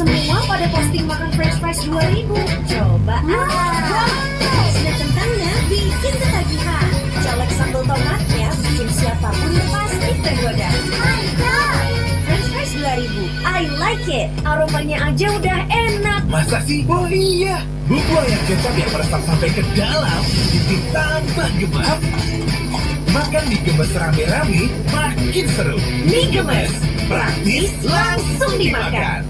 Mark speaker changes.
Speaker 1: Semua pada posting makan french fries 2000 Coba ah Sudah kentangnya bikin ketagihan. Colek sambal tomatnya bikin siapa pun pasti tergoda. Mantap French fries 2000 I like it. Aromanya aja udah enak.
Speaker 2: Masa sih? Oh iya, bumbu yang kecap yang meresap sampai ke dalam bikin tambah gemas. Makan mie gemes rame-rame makin seru.
Speaker 1: Mie gemes.
Speaker 2: Praktis langsung dimakan.